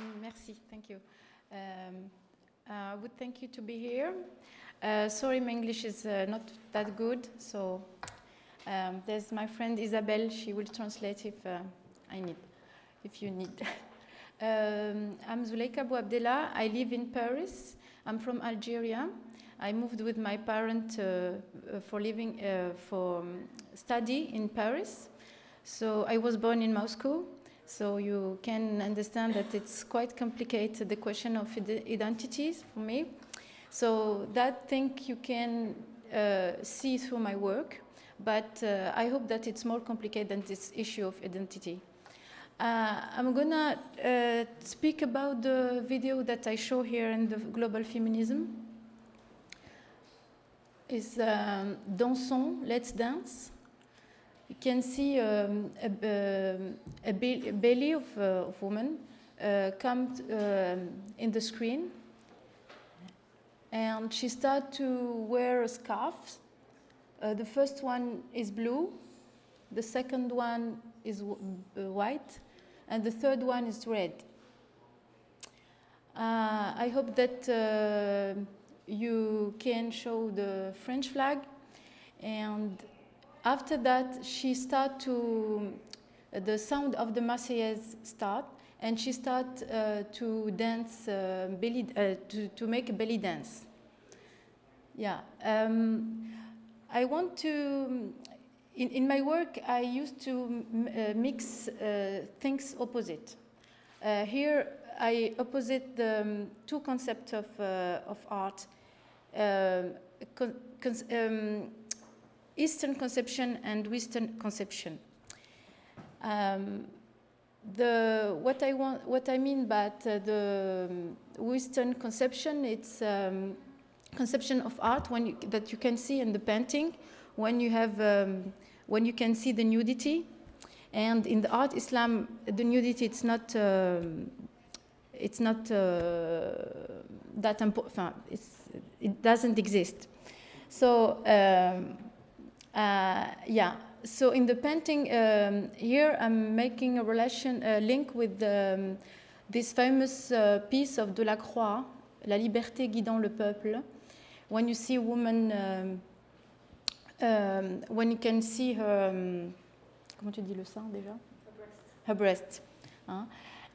Mm, merci, thank you. Um, I would thank you to be here. Uh, sorry, my English is uh, not that good, so um, there's my friend Isabelle. She will translate if uh, I need, if you need. um, I'm Zoulikha Bouabdellah. I live in Paris. I'm from Algeria. I moved with my parents uh, uh, for living uh, for um, study in Paris. So I was born in Moscow. So you can understand that it's quite complicated, the question of identities for me. So that thing you can uh, see through my work, but uh, I hope that it's more complicated than this issue of identity. Uh, I'm gonna uh, speak about the video that I show here in the global feminism. Is um, Dansons, Let's Dance. You can see um, a, a, a, belly of, uh, woman uh, come uh, in the screen. And she started to wear a scarf. Uh, the first one is blue. The second one is uh, white. And the third one is red. Uh, I hope that you can show the French flag and after that, she start to, uh, the sound of the Marseillaise start, and she start uh, to dance, uh, belly, uh, to, to make a belly dance. Yeah. Um, I want to, in, in my work, I used to uh, mix uh, things opposite. here, I opposite the um, two concepts of, of art. Um, Eastern conception and Western conception. Um, the, what, I want, what I mean by uh, the Western conception, it's um, conception of art when you, that you can see in the painting, when you have, um, when you can see the nudity, and in the art Islam, the nudity it's not, um, it's not uh, that important. It doesn't exist. So um, uh, yeah, so in the painting um, here, I'm making a relation, a link with um, this famous uh, piece of Delacroix, La liberté guidant le peuple. When you see a woman, um, um when you can see her, um, comment tu dis le sein déjà? Her breast. Her breast. Huh?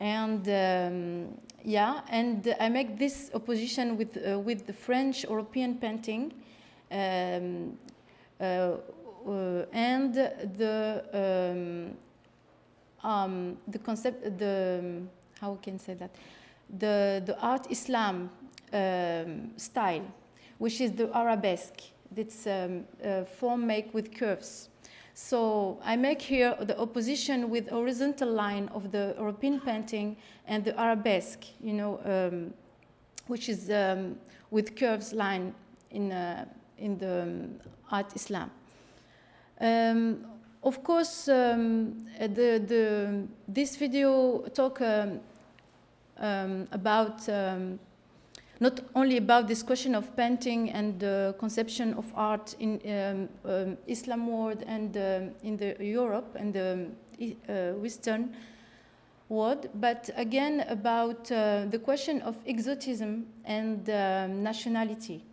And um, yeah, and I make this opposition with, uh, with the French European painting. Um, uh, uh, and the um, um, the concept the how can say that the the art Islam um, style, which is the arabesque. It's um, form make with curves. So I make here the opposition with horizontal line of the European painting and the arabesque, you know, um, which is um, with curves line in, uh, in the um, art Islam. Um, of course, um, the, the, this video talk um, um about um, not only about this question of painting and the conception of art in Islam world and in the Europe and the uh, Western world, but again about uh, the question of exotism and nationality.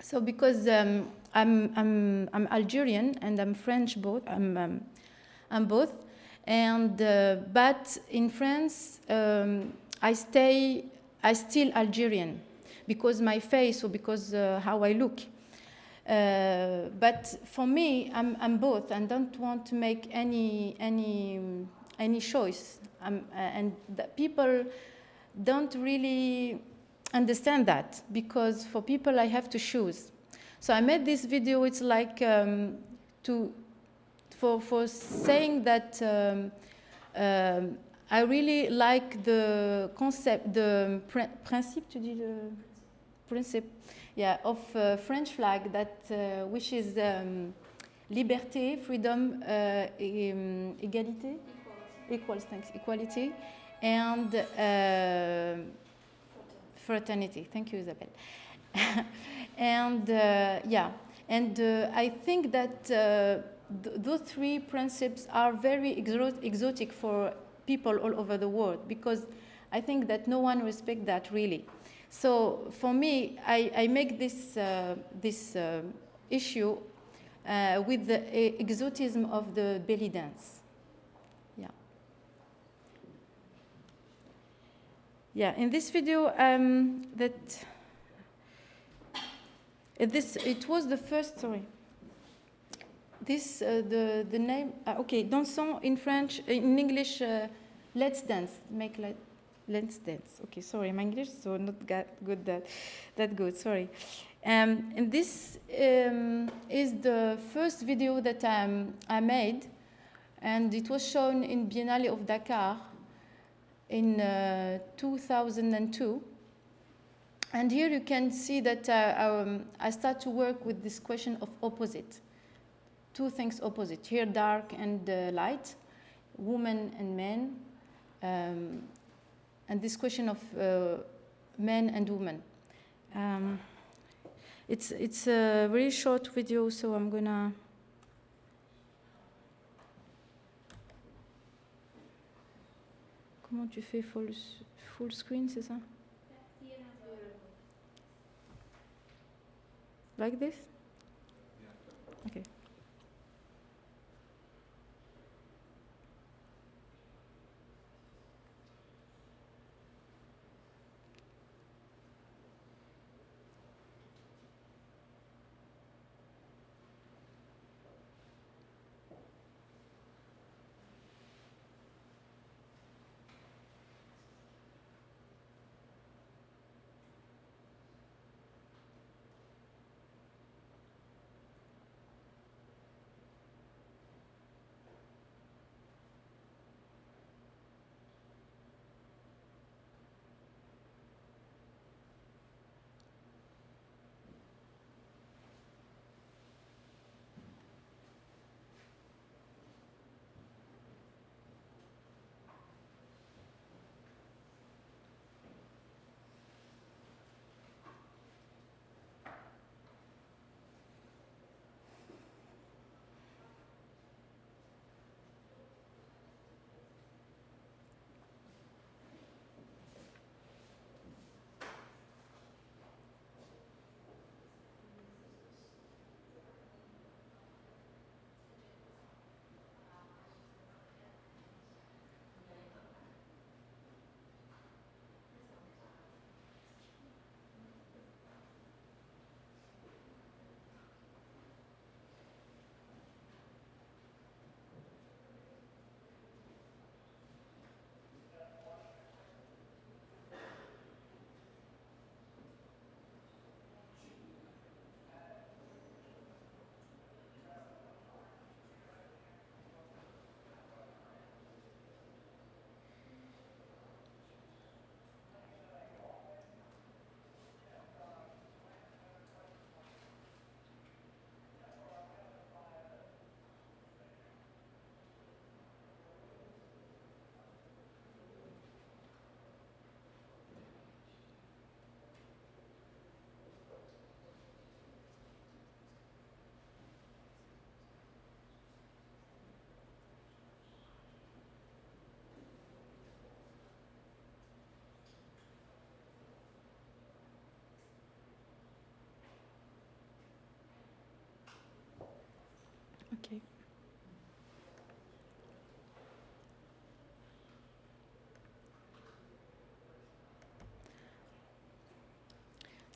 So because um, I'm, I'm, I'm Algerian and I'm French both, I'm, um, I'm both. And, uh, but in France, um, I stay, I still Algerian because my face or because uh, how I look. Uh, but for me, I'm, I'm both and don't want to make any, any, any choice. Um, and the people don't really understand that because for people I have to choose. So I made this video, it's like um, to, for, for saying that um, um, I really like the concept, the pr principe, tu dis le principe, yeah, of uh, French flag that uh, which is um, liberté, freedom, uh, égalité, equals, thanks, equality, and uh, fraternity. Thank you, Isabel. and uh, yeah, and uh, I think that uh, th those three principles are very exotic for people all over the world because I think that no one respects that really. So for me, I, I make this, uh, this uh, issue uh, with the exotism of the belly dance. Yeah. Yeah, in this video, um, that this, it was the first, sorry. This, uh, the, the name, uh, okay, dansons in French, in English, uh, let's dance, make let, let's dance. Okay, sorry, my English so not got good that, that good, sorry. Um, and this um, is the first video that um, I made, and it was shown in Biennale of Dakar in uh, 2002. And here you can see that uh, um, I start to work with this question of opposite. Two things opposite, here dark and uh, light, woman and men, um, and this question of uh, men and women. Um, it's, it's a very short video, so I'm gonna Comment tu fais full, full screen, c'est ça? Like this? Okay.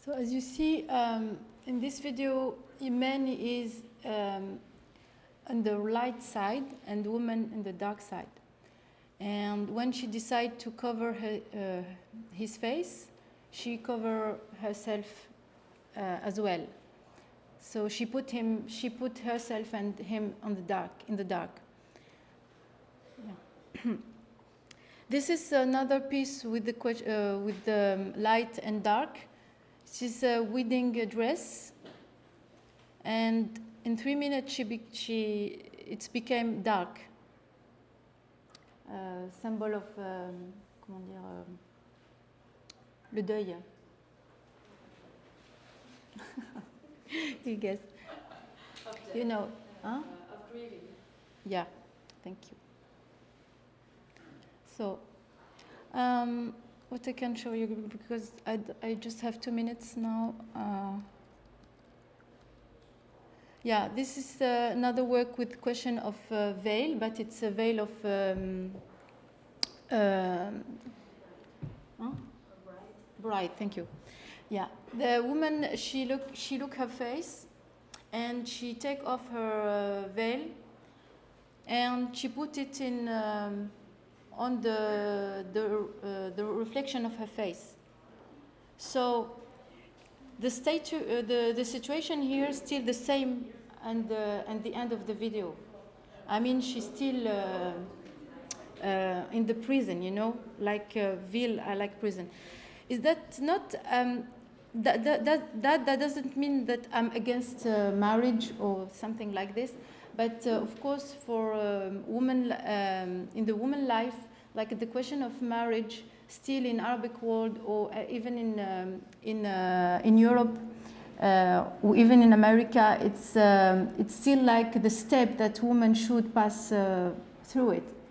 So as you see um, in this video, man is um, on the light side and woman in the dark side. And when she decided to cover her, uh, his face, she covered herself uh, as well. So she put him, she put herself and him on the dark, in the dark. This is another piece with the, uh, with the light and dark. She's a wedding dress, and in three minutes she, be, she it became dark. Uh, symbol of, um, comment dire, um, le deuil. you guess. You know, huh? Uh, of grieving. Yeah, thank you. So, Um, what I can show you because I, I just have two minutes now. Uh, yeah, this is uh, another work with question of uh, veil, but it's a veil of um, um huh? bride. Thank you. Yeah, the woman she look she look her face, and she take off her uh, veil, and she put it in. Um, on the, the, uh, the reflection of her face. So the, statu uh, the, the situation here is still the same and the, and the end of the video. I mean, she's still uh, uh in the prison, you know, like uh, Ville, I like prison. Is that not, um, that, that, that, that, doesn't mean that I'm against uh, marriage or something like this, but uh, of course, for um, women um, in the woman life, like the question of marriage, still in Arabic world or uh, even in um, in uh, in Europe, uh, or even in America, it's um, it's still like the step that women should pass through it.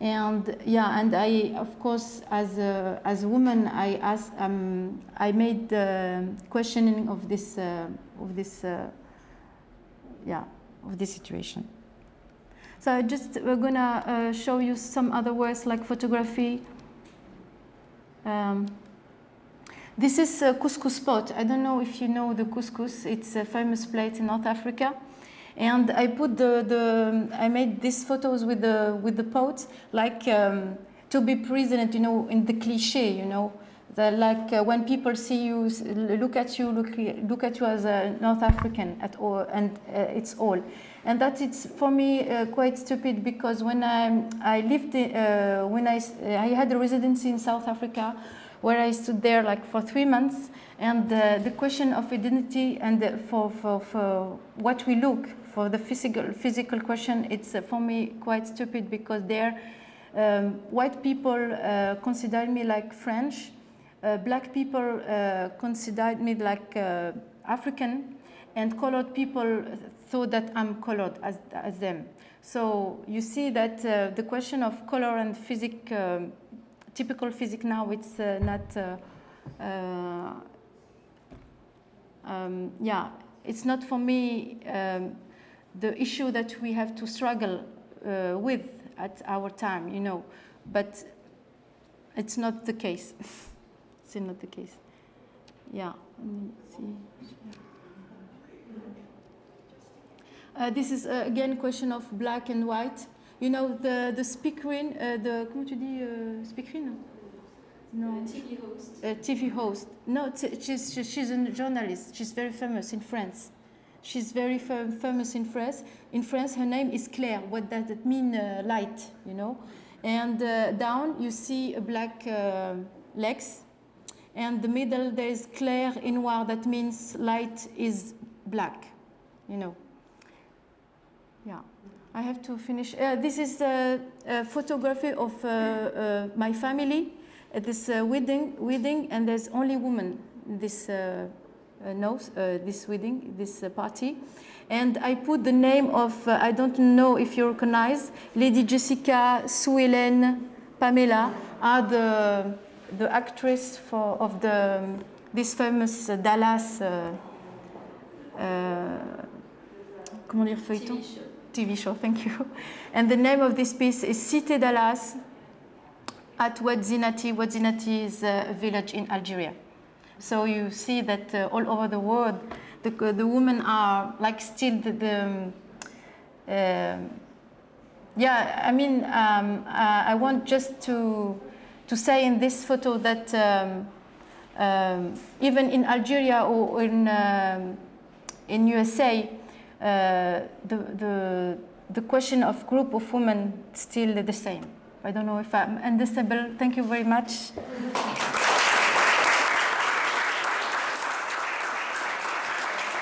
And yeah, and I, of course, as a, as a woman, I asked, um, I made the questioning of this, uh, of this, uh, yeah, of this situation. So I just we're gonna uh, show you some other words like photography. Um, this is couscous pot. I don't know if you know the couscous. It's a famous plate in North Africa. And I put the, the I made these photos with the with the pot like um, to be present, you know, in the cliche, you know, the, like uh, when people see you, look at you, look look at you as a North African at all, and uh, it's all. And that it's for me uh, quite stupid because when I, I lived, uh, when I, I had a residency in South Africa where I stood there like for three months and uh, the question of identity and for, for, for what we look for the physical, physical question, it's uh, for me quite stupid because there um, white people uh, considered me like French, uh, black people considered me like African, and colored people thought that I'm colored as, as them. So you see that uh, the question of color and physic, um, typical physics now, it's uh, not, uh, uh, um, yeah, it's not for me um, the issue that we have to struggle with at our time, you know, but it's not the case. it's not the case. Yeah. Uh, this is uh, again question of black and white. You know the the speakerine, uh, the comment tu dis uh, speakerine? No. TV host. A TV host. No, she's she's a journalist. She's very famous in France. She's very fam famous in France. In France, her name is Claire. What does it mean? Uh, light, you know. And uh, down you see a black uh, legs, and the middle there is Claire in noir. That means light is black, you know. I have to finish. Uh, this is a, a photography of uh, uh, my family at this uh, wedding, wedding, and there's only women this uh, uh, knows this wedding, this party. And I put the name of, I don't know if you recognize, Lady Jessica, Sue Ellen, Pamela are the, the actress for, of the, this famous Dallas, comment dire, feuilleton TV show, thank you. And the name of this piece is Cité Dallas at Oued-Zenati. Oued-Zenati is a village in Algeria. So you see that uh, all over the world, the, the women are like still the, the uh, yeah, I mean, um, uh, I want just to, to say in this photo that um, um even in Algeria or in, um, in USA, uh, Uh, the, the, the question of group of women still the same. I don't know if I'm understandable. Thank you very much.